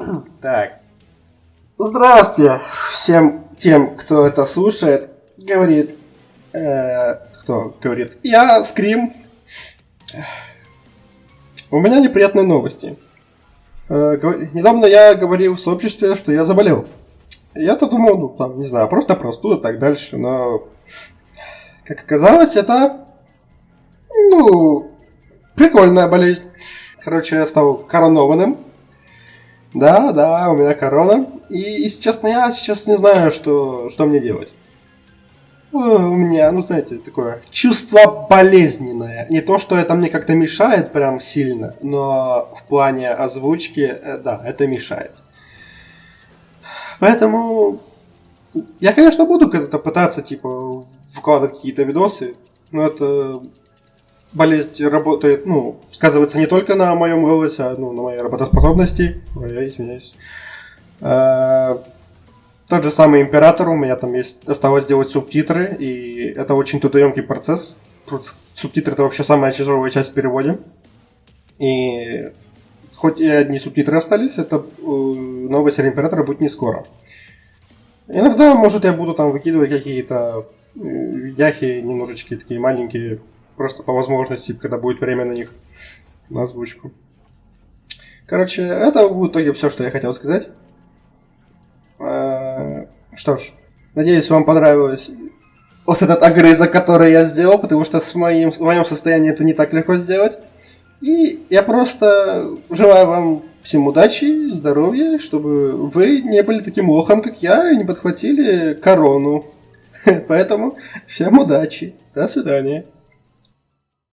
Так. Здравствуйте всем тем, кто это слушает. Говорит... Э, кто говорит? Я Скрим. У меня неприятные новости. Э, недавно я говорил в сообществе, что я заболел. Я-то думал, ну там, не знаю, просто простуда так дальше, но... Как оказалось, это... Ну... Прикольная болезнь. Короче, я стал коронованным. Да, да, у меня корона. И, если честно, я сейчас не знаю, что, что мне делать. Э, у меня, ну, знаете, такое чувство болезненное. Не то, что это мне как-то мешает прям сильно, но в плане озвучки, э, да, это мешает. Поэтому я, конечно, буду когда-то пытаться, типа, вкладывать какие-то видосы, но это болезнь работает, ну, сказывается не только на моем голосе, а ну, на моей работоспособности. Ой, я извиняюсь. А, тот же самый император, у меня там есть, осталось сделать субтитры, и это очень трудоемкий процесс. Субтитры это вообще самая тяжелая часть в переводе. И хоть и одни субтитры остались, это э, новая серия императора будет не скоро. Иногда, может, я буду там выкидывать какие-то э, видяхи немножечко такие маленькие, просто по возможности, когда будет время на них, на озвучку. Короче, это в итоге все, что я хотел сказать. А, что ж, надеюсь, вам понравилось вот этот огрызок, который я сделал, потому что с моим, в моем состоянии это не так легко сделать. И я просто желаю вам всем удачи, здоровья, чтобы вы не были таким лохом, как я, и не подхватили корону. Поэтому всем удачи. До свидания.